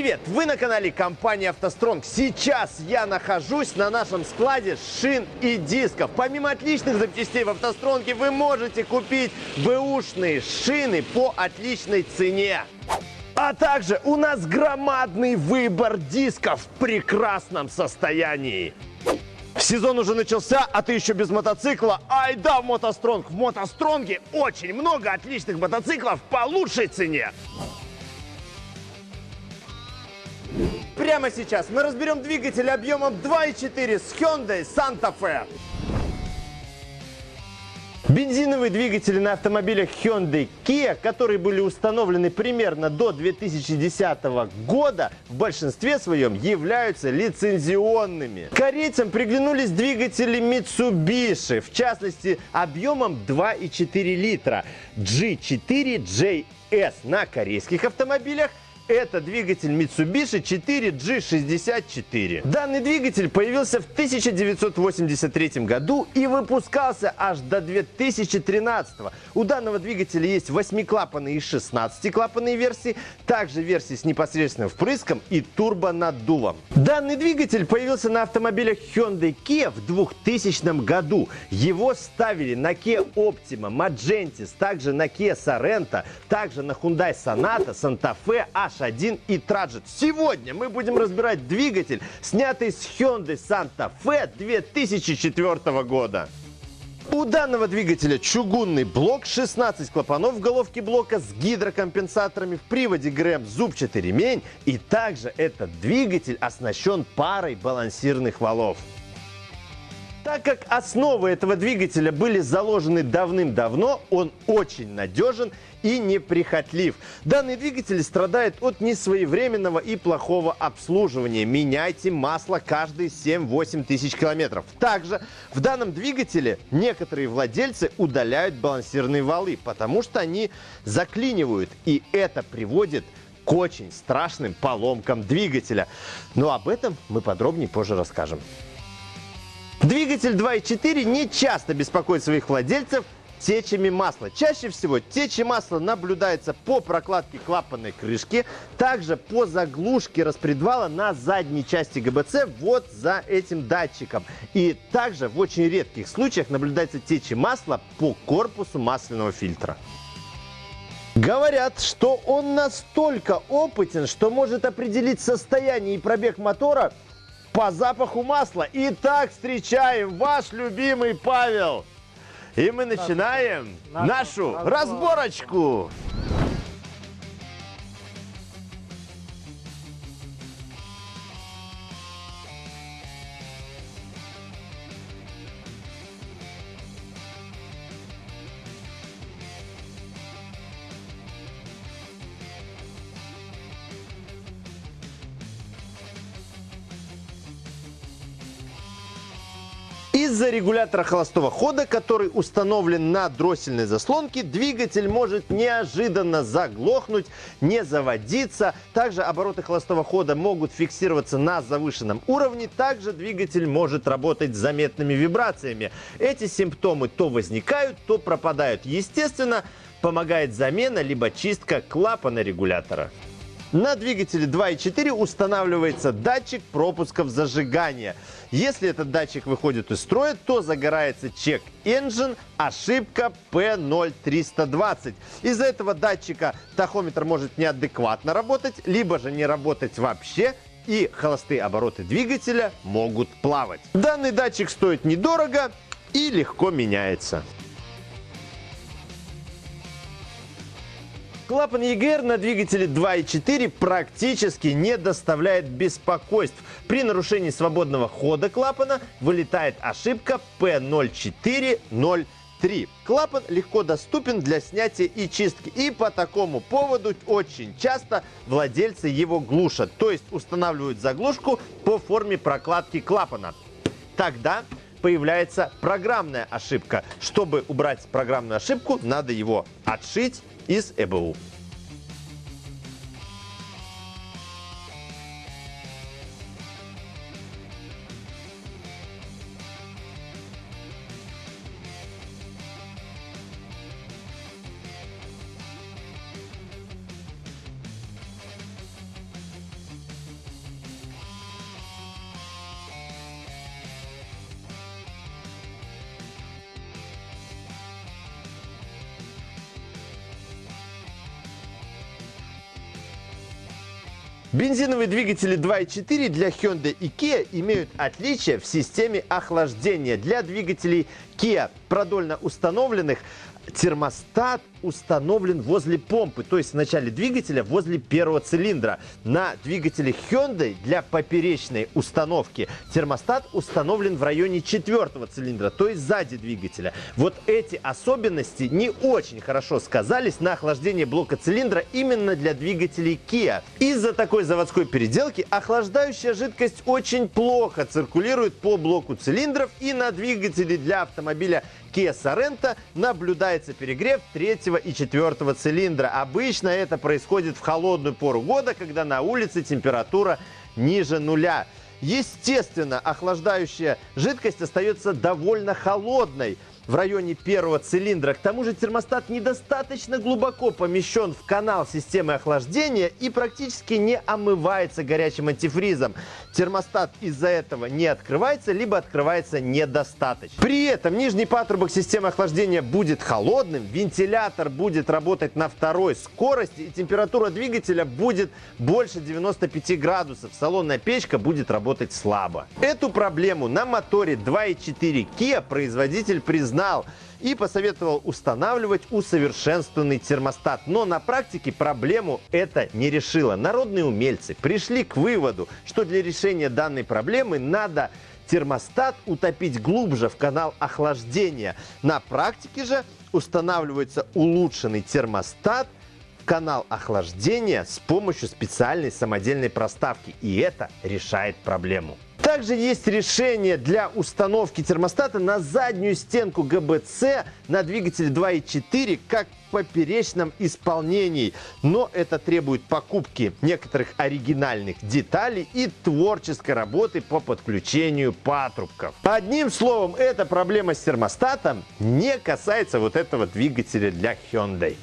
Привет! Вы на канале компании «АвтоСтронг». Сейчас я нахожусь на нашем складе шин и дисков. Помимо отличных запчастей в «АвтоСтронге» вы можете купить бэушные шины по отличной цене. А также у нас громадный выбор дисков в прекрасном состоянии. Сезон уже начался, а ты еще без мотоцикла? Ай да, в мотостронг! В мотостронге очень много отличных мотоциклов по лучшей цене. Прямо сейчас мы разберем двигатель объемом 2.4 с Hyundai Santa Fe. Бензиновые двигатели на автомобилях Hyundai Kia, которые были установлены примерно до 2010 года, в большинстве своем являются лицензионными. Корейцам приглянулись двигатели Mitsubishi, в частности объемом 2,4 литра G4JS на корейских автомобилях это двигатель Mitsubishi 4G64. Данный двигатель появился в 1983 году и выпускался аж до 2013. У данного двигателя есть 8-клапанные и 16-клапанные версии, также версии с непосредственным впрыском и турбонаддувом. Данный двигатель появился на автомобилях Hyundai Kia в 2000 году. Его ставили на Kia Optima, Magentis, также на Kia Sorento, также на Hyundai Sonata, Santa Fe, H H1 и Trajet. Сегодня мы будем разбирать двигатель, снятый с Hyundai Santa Fe 2004 года. У данного двигателя чугунный блок, 16 клапанов в головке блока с гидрокомпенсаторами, в приводе ГРМ зубчатый ремень и также этот двигатель оснащен парой балансирных валов. Так как основы этого двигателя были заложены давным-давно, он очень надежен и неприхотлив. Данный двигатель страдает от несвоевременного и плохого обслуживания. Меняйте масло каждые 7-8 тысяч километров. Также в данном двигателе некоторые владельцы удаляют балансирные валы, потому что они заклинивают. И это приводит к очень страшным поломкам двигателя. Но об этом мы подробнее позже расскажем. Двигатель 2.4 не часто беспокоит своих владельцев течами масла. Чаще всего течи масла наблюдается по прокладке клапанной крышки, также по заглушке распредвала на задней части ГБЦ вот за этим датчиком. И также в очень редких случаях наблюдается течи масла по корпусу масляного фильтра. Говорят, что он настолько опытен, что может определить состояние и пробег мотора по запаху масла. Итак, встречаем ваш любимый Павел. И мы начинаем нашу разборочку. Из-за регулятора холостого хода, который установлен на дроссельной заслонке, двигатель может неожиданно заглохнуть, не заводиться. Также обороты холостого хода могут фиксироваться на завышенном уровне. Также двигатель может работать с заметными вибрациями. Эти симптомы то возникают, то пропадают. Естественно, помогает замена либо чистка клапана регулятора. На двигателе 2.4 устанавливается датчик пропусков зажигания. Если этот датчик выходит из строя, то загорается чек engine, ошибка P0320. Из-за этого датчика тахометр может неадекватно работать, либо же не работать вообще, и холостые обороты двигателя могут плавать. Данный датчик стоит недорого и легко меняется. Клапан EGR на двигателе 2.4 практически не доставляет беспокойств. При нарушении свободного хода клапана вылетает ошибка P0403. Клапан легко доступен для снятия и чистки. И по такому поводу очень часто владельцы его глушат. То есть устанавливают заглушку по форме прокладки клапана. Тогда появляется программная ошибка. Чтобы убрать программную ошибку, надо его отшить из ЭБУ. Бензиновые двигатели 2.4 для Hyundai и Kia имеют отличия в системе охлаждения. Для двигателей Kia продольно установленных термостат установлен возле помпы, то есть в начале двигателя возле первого цилиндра. На двигателе Hyundai для поперечной установки термостат установлен в районе четвертого цилиндра, то есть сзади двигателя. Вот эти особенности не очень хорошо сказались на охлаждении блока цилиндра именно для двигателей Kia. Из-за такой заводской переделки охлаждающая жидкость очень плохо циркулирует по блоку цилиндров и на двигателе для автомобиля Kia Sorento наблюдается перегрев третьего и четвертого цилиндра. Обычно это происходит в холодную пору года, когда на улице температура ниже нуля. Естественно, охлаждающая жидкость остается довольно холодной в районе первого цилиндра. К тому же термостат недостаточно глубоко помещен в канал системы охлаждения и практически не омывается горячим антифризом. Термостат из-за этого не открывается, либо открывается недостаточно. При этом нижний патрубок системы охлаждения будет холодным, вентилятор будет работать на второй скорости и температура двигателя будет больше 95 градусов. Салонная печка будет работать слабо. Эту проблему на моторе 2.4 Kia производитель признал знал и посоветовал устанавливать усовершенствованный термостат. Но на практике проблему это не решило. Народные умельцы пришли к выводу, что для решения данной проблемы надо термостат утопить глубже в канал охлаждения. На практике же устанавливается улучшенный термостат в канал охлаждения с помощью специальной самодельной проставки. И это решает проблему. Также есть решение для установки термостата на заднюю стенку ГБЦ на двигателе 2.4 как в поперечном исполнении. Но это требует покупки некоторых оригинальных деталей и творческой работы по подключению патрубков. Одним словом, эта проблема с термостатом не касается вот этого двигателя для Hyundai.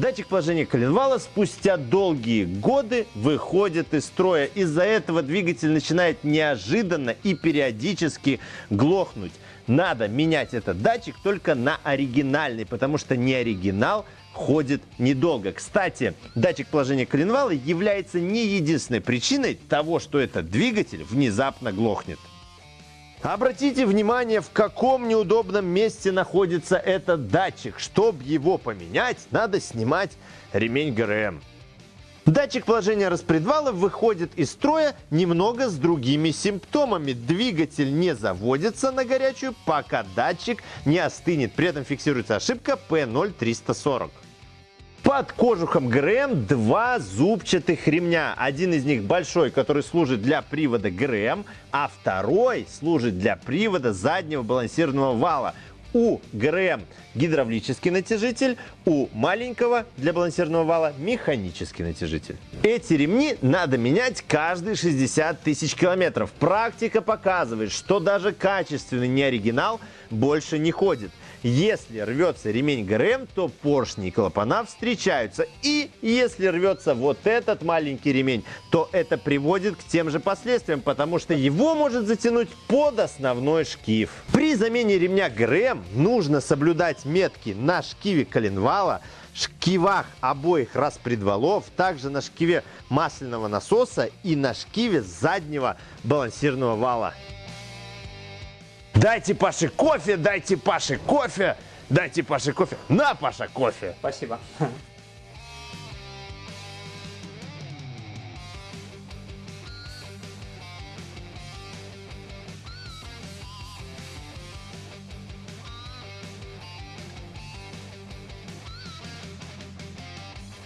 Датчик положения коленвала спустя долгие годы выходит из строя. Из-за этого двигатель начинает неожиданно и периодически глохнуть. Надо менять этот датчик только на оригинальный, потому что не оригинал ходит недолго. Кстати, датчик положения коленвала является не единственной причиной того, что этот двигатель внезапно глохнет. Обратите внимание, в каком неудобном месте находится этот датчик. Чтобы его поменять, надо снимать ремень ГРМ. Датчик положения распредвала выходит из строя немного с другими симптомами. Двигатель не заводится на горячую, пока датчик не остынет. При этом фиксируется ошибка P0340. Под кожухом ГРМ два зубчатых ремня. Один из них большой, который служит для привода ГРМ, а второй служит для привода заднего балансированного вала. У ГРМ гидравлический натяжитель, у маленького для балансированного вала механический натяжитель. Эти ремни надо менять каждые 60 тысяч километров. Практика показывает, что даже качественный неоригинал больше не ходит. Если рвется ремень ГРМ, то поршни и клапана встречаются. И если рвется вот этот маленький ремень, то это приводит к тем же последствиям, потому что его может затянуть под основной шкив. При замене ремня ГРМ нужно соблюдать метки на шкиве коленвала, шкивах обоих распредвалов, также на шкиве масляного насоса и на шкиве заднего балансирного вала. Дайте Паше кофе, дайте Паше кофе, дайте Паше кофе. На, Паша, кофе. Спасибо.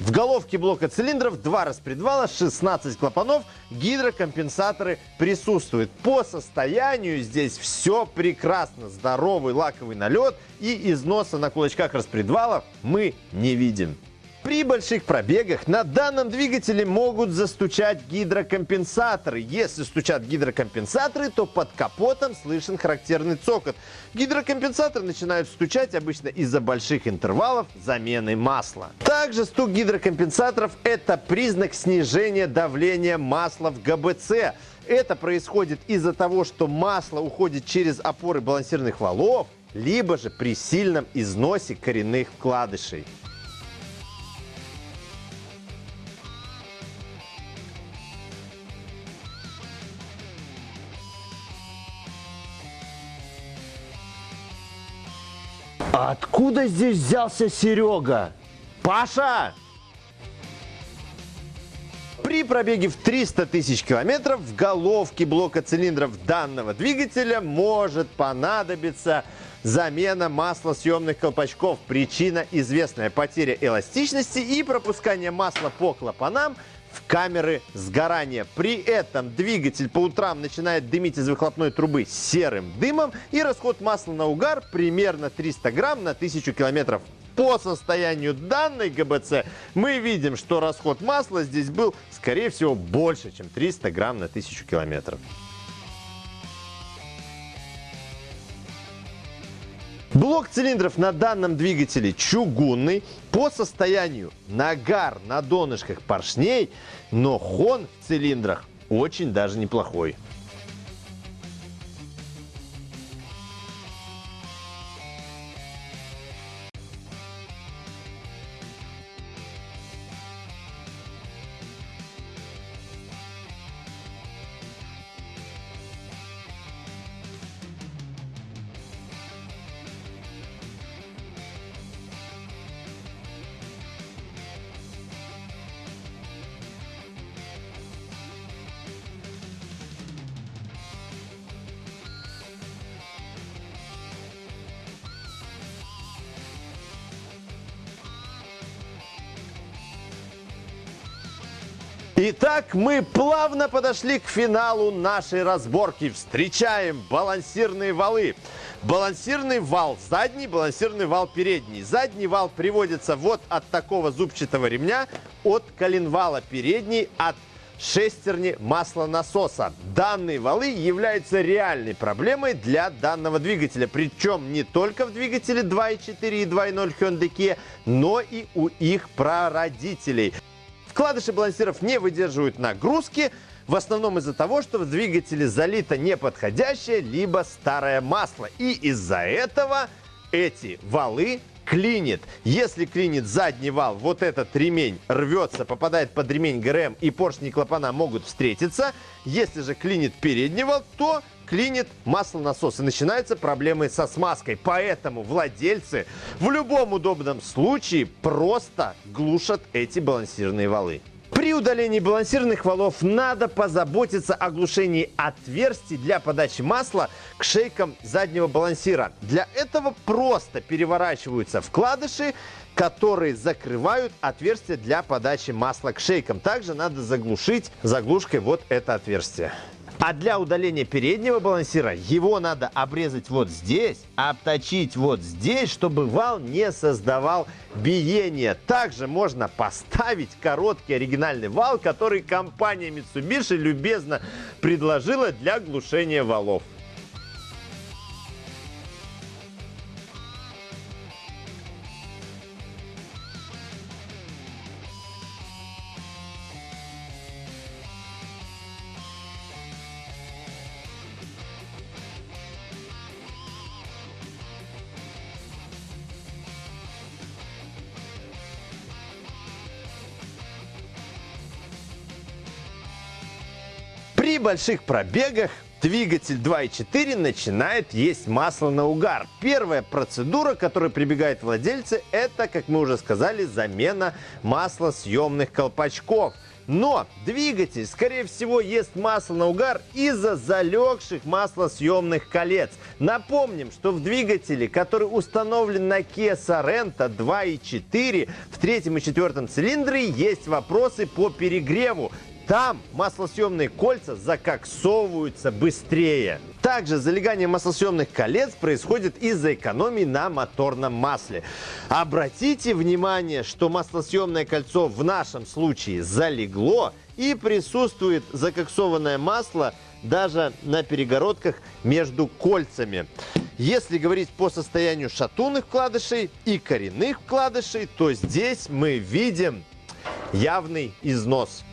В головке блока цилиндров два распредвала, 16 клапанов, гидрокомпенсаторы присутствуют. По состоянию здесь все прекрасно. Здоровый лаковый налет и износа на кулачках распредвалов мы не видим. При больших пробегах на данном двигателе могут застучать гидрокомпенсаторы. Если стучат гидрокомпенсаторы, то под капотом слышен характерный цокот. Гидрокомпенсаторы начинают стучать обычно из-за больших интервалов замены масла. Также стук гидрокомпенсаторов – это признак снижения давления масла в ГБЦ. Это происходит из-за того, что масло уходит через опоры балансирных валов, либо же при сильном износе коренных вкладышей. А откуда здесь взялся Серега? Паша! При пробеге в 300 тысяч километров в головке блока цилиндров данного двигателя может понадобиться замена маслосъемных колпачков. Причина известная – потеря эластичности и пропускание масла по клапанам – камеры сгорания. При этом двигатель по утрам начинает дымить из выхлопной трубы серым дымом и расход масла на угар примерно 300 грамм на 1000 километров. По состоянию данной ГБЦ мы видим, что расход масла здесь был, скорее всего, больше, чем 300 грамм на 1000 километров. Блок цилиндров на данном двигателе чугунный. По состоянию нагар на донышках поршней, но хон в цилиндрах очень даже неплохой. Итак, мы плавно подошли к финалу нашей разборки. Встречаем балансирные валы. Балансирный вал задний, балансирный вал передний. Задний вал приводится вот от такого зубчатого ремня, от коленвала передний, от шестерни маслонасоса. Данные валы являются реальной проблемой для данного двигателя. Причем не только в двигателе 2.4 и 2.0 Hyundai Kia, но и у их прародителей. Вкладыши балансиров не выдерживают нагрузки, в основном из-за того, что в двигателе залито неподходящее, либо старое масло. И из-за этого эти валы клинит. Если клинит задний вал, вот этот ремень рвется, попадает под ремень ГРМ и поршни клапана могут встретиться. Если же клинит передний вал, то клинит маслонасос и начинаются проблемы со смазкой. Поэтому владельцы в любом удобном случае просто глушат эти балансирные валы. При удалении балансирных валов надо позаботиться о глушении отверстий для подачи масла к шейкам заднего балансира. Для этого просто переворачиваются вкладыши, которые закрывают отверстие для подачи масла к шейкам. Также надо заглушить заглушкой вот это отверстие. А для удаления переднего балансира его надо обрезать вот здесь, обточить вот здесь, чтобы вал не создавал биения. Также можно поставить короткий оригинальный вал, который компания Mitsubishi любезно предложила для глушения валов. При больших пробегах двигатель 2.4 начинает есть масло на угар. Первая процедура, к которой прибегают владельцы, это, как мы уже сказали, замена маслосъемных колпачков. Но двигатель, скорее всего, ест масло на угар из-за залегших маслосъемных колец. Напомним, что в двигателе, который установлен на Kia Sorento 2.4 в третьем и четвертом цилиндре, есть вопросы по перегреву. Там маслосъемные кольца закоксовываются быстрее. Также залегание маслосъемных колец происходит из-за экономии на моторном масле. Обратите внимание, что маслосъемное кольцо в нашем случае залегло и присутствует закоксованное масло даже на перегородках между кольцами. Если говорить по состоянию шатунных вкладышей и коренных вкладышей, то здесь мы видим явный износ.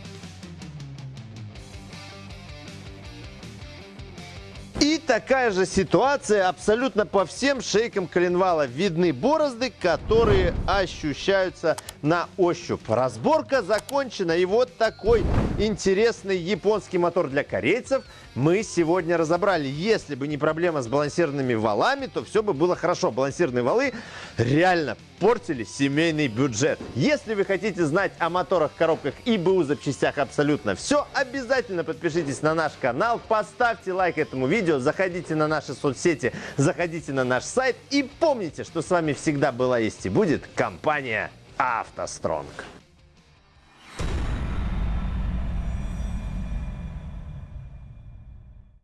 Такая же ситуация абсолютно по всем шейкам коленвала. Видны борозды, которые ощущаются на ощупь. Разборка закончена. И вот такой интересный японский мотор для корейцев мы сегодня разобрали. Если бы не проблема с балансированными валами, то все бы было хорошо. Балансирные валы реально портили семейный бюджет. Если вы хотите знать о моторах, коробках и БУ запчастях абсолютно все, обязательно подпишитесь на наш канал, поставьте лайк этому видео, заходите на наши соцсети, заходите на наш сайт и помните, что с вами всегда была есть и будет компания «АвтоСтронг».